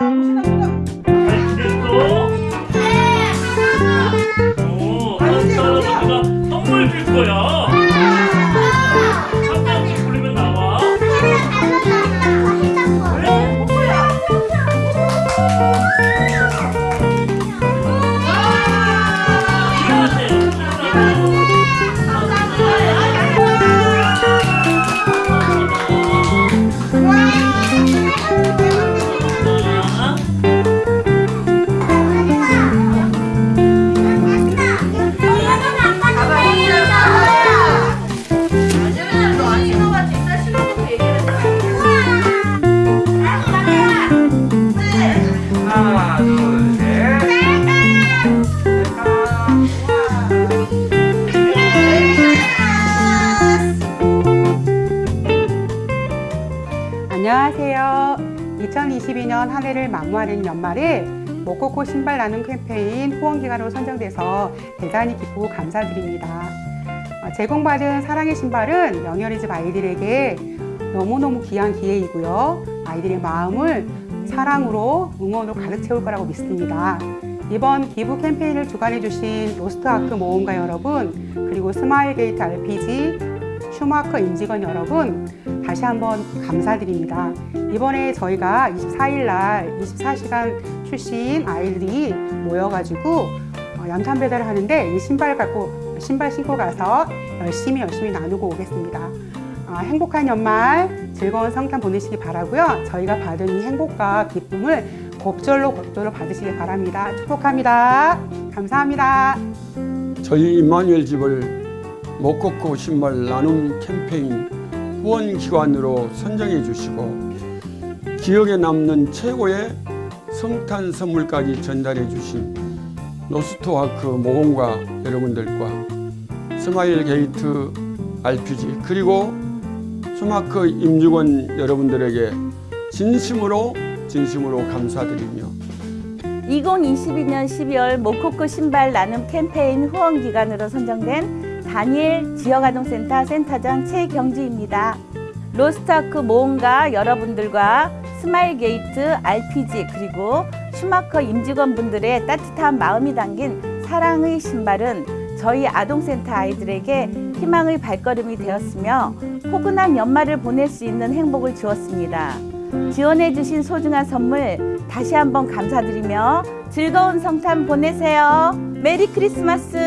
네, 거야. 2022년 한 해를 마무리하는 연말에 모코코 신발 나눔 캠페인 후원기관으로 선정돼서 대단히 기쁘고 감사드립니다. 어, 제공받은 사랑의 신발은 영열이 집 아이들에게 너무너무 귀한 기회이고요. 아이들의 마음을 사랑으로 응원으로 가득 채울 거라고 믿습니다. 이번 기부 캠페인을 주관해 주신 로스트아크 모험가 여러분 그리고 스마일게이트 RPG 슈마커 임직원 여러분 다시 한번 감사드립니다. 이번에 저희가 24일 날 24시간 출신 아이들이 모여가지고 어, 연탄 배달을 하는데 이 신발 갖고 신발 신고 가서 열심히 열심히 나누고 오겠습니다. 어, 행복한 연말 즐거운 성탄 보내시기 바라고요. 저희가 받은 이 행복과 기쁨을 곱절로 곱절로 받으시길 바랍니다. 축복합니다. 감사합니다. 저희 임마누엘 집을 모코코 신발 나눔 캠페인 후원 기관으로 선정해 주시고 기억에 남는 최고의 성탄 선물까지 전달해 주신 로스트아크 모험가 여러분들과 스마일게이트 RPG 그리고 슈마커 임직원 여러분들에게 진심으로 진심으로 감사드리며 2022년 12월 모코코 신발 나눔 캠페인 후원 기관으로 선정된 다니엘 지역아동센터 센터장 최경주입니다. 로스트아크 모험가 여러분들과 스마일게이트 RPG 그리고 슈마커 임직원분들의 따뜻한 마음이 담긴 사랑의 신발은 저희 아동센터 아이들에게 희망의 발걸음이 되었으며 포근한 연말을 보낼 수 있는 행복을 주었습니다. 지원해주신 소중한 선물 다시 한번 감사드리며 즐거운 성탄 보내세요. 메리 크리스마스!